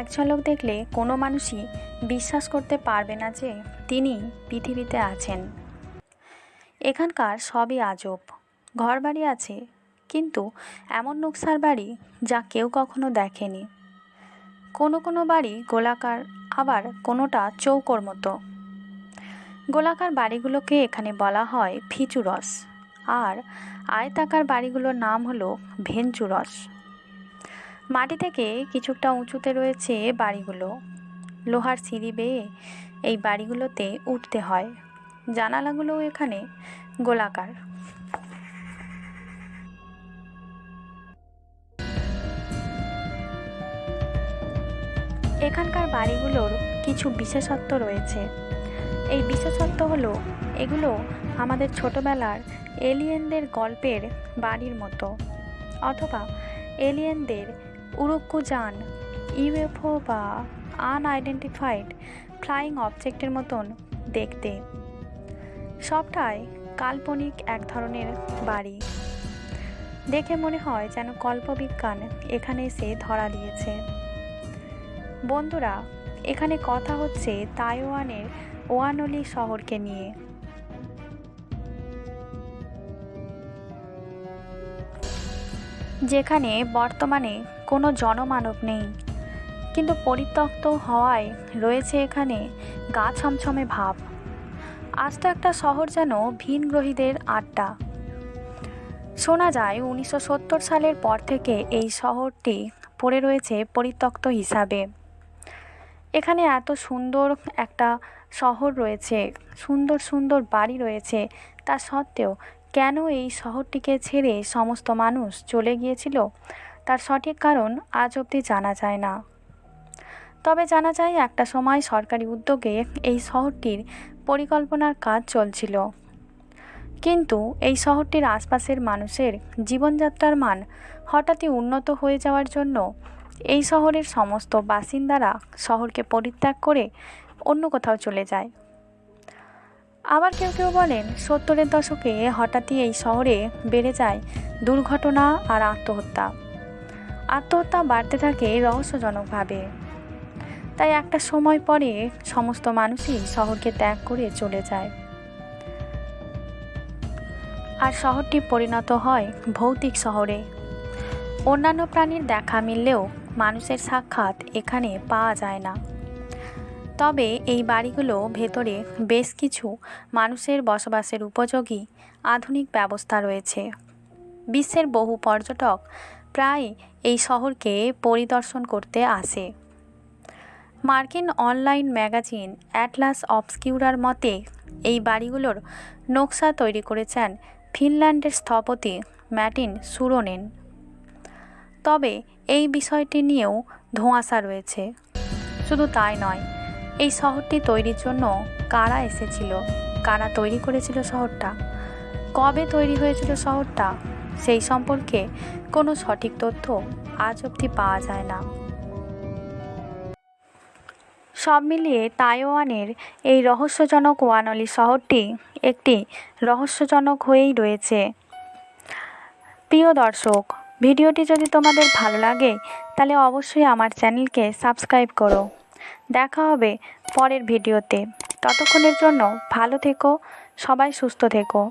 এক ঝলক দেখলে কোনো মানুষই বিশ্বাস করতে পারবে না যে তিনি পৃথিবীতে আছেন। এখানকার সবই আজব। ঘরবাড়ি আছে, কিন্তু এমন নকশার বাড়ি যা কেউ কখনো দেখেনি। কোনো কোনো বাড়ি গোলাকার, আবার কোনোটা চৌকোর মতো। গোলাকার বাড়িগুলোকে এখানে বলা হয় ফিচুরস আর আয়তাকার বাড়িগুলোর নাম হলো ভেঞ্চুরস। মাটি থেকে কিছুটা উঁচুতে রয়েছে বাড়িগুলো। লোহার সিঁড়ি বেয়ে এই বাড়িগুলোতে উঠতে হয়। জানালাগুলোও এখানে গোলাকার। এখানকার বাড়িগুলোর কিছু বিশেষত্ব রয়েছে। এই বিশেষত্ব হলো, এগুলো আমাদের ছোটবেলার এলিয়েনদের গল্পের বাড়ির মতো, অথবা এলিয়েনদের উরুক্কুজান ইউএফও বা আনআইডেন্টিফাইড ফ্লাইং অবজেক্টের মতন দেখতে। সবটাই কাল্পনিক এক ধরনের বাড়ি। দেখে মনে হয় যেন কল্পবিজ্ঞান এখানে এসে ধরা দিয়েছে। বন্ধুরা, এখানে কথা হচ্ছে তাইওয়ানের ওয়ানলি শহরকে নিয়ে। যেখানে বর্তমানে কোনো জনমানব নেই। কিন্তু পরিত্যক্ত হওয়ায় রয়েছে এখানে গা ছমছমে ভাব। আজ তো একটা শহর যেন ভিনগ্রহীদের আড্ডা। শোনা যায়, উনিশশো সত্তর সালের পর থেকে এই শহরটি পড়ে রয়েছে পরিত্যক্ত হিসাবে। এখানে এত সুন্দর একটা শহর রয়েছে, সুন্দর সুন্দর বাড়ি রয়েছে। তা সত্ত্বেও কেন এই শহরটিকে ছেড়ে সমস্ত মানুষ চলে গিয়েছিল? তার সঠিক কারণ আজ অবধি জানা যায় না। তবে জানা যায় একটা সময় সরকারি উদ্যোগে এই শহরটির পরিকল্পনার কাজ চলছিল। কিন্তু এই শহরটির আশপাশের মানুষের জীবনযাত্রার মান হঠাৎই উন্নত হয়ে যাওয়ার জন্য এই শহরের সমস্ত বাসিন্দারা শহরকে পরিত্যাগ করে অন্য কোথাও চলে যায়। আবার কেউ কেউ বলেন, সত্তরের দশকে হঠাৎই এই শহরে বেড়ে যায় দুর্ঘটনা আর আত্মহত্যা। আত্মহত্যা বাড়তে থাকে রহস্যজনকভাবে। তাই একটা সময় পরে সমস্ত মানুষই শহরকে ত্যাগ করে চলে যায়। আর শহরটি পরিণত হয় ভৌতিক শহরে। অন্যান্য প্রাণীর দেখা মিললেও মানুষের সাক্ষাৎ এখানে পাওয়া যায় না। তবে এই বাড়িগুলো ভেতরে বেশ কিছু মানুষের বসবাসের উপযোগী আধুনিক ব্যবস্থা রয়েছে। বিশ্বের বহু পর্যটক প্রায় এই শহরকে পরিদর্শন করতে আসে। মার্কিন অনলাইন ম্যাগাজিন অ্যাটলাস অবস্কিউরার মতে, এই বাড়িগুলোর নকশা তৈরি করেছেন ফিনল্যান্ডের স্থপতি ম্যাটিন সুরোনেন। তবে এই বিষয়টি নিয়েও ধোঁয়াশা রয়েছে। শুধু তাই নয়, এই শহরটি তৈরির জন্য কারা এসেছিল, কারা তৈরি করেছিল শহরটা, কবে তৈরি হয়েছিল শহরটা সেই সম্পর্কে কোনো সঠিক তথ্য আজ অবধি পাওয়া যায় না। সব মিলিয়ে তাইওয়ানের এই রহস্যজনক ওয়ানলি শহরটি একটি রহস্যজনক হয়েই রয়েছে। প্রিয় দর্শক, ভিডিওটি যদি তোমাদের ভালো লাগে, তাহলে অবশ্যই আমার চ্যানেলকে সাবস্ক্রাইব করো। দেখা হবে পরের ভিডিওতে। ততক্ষণের জন্য ভালো থেকো, সবাই সুস্থ থেকো।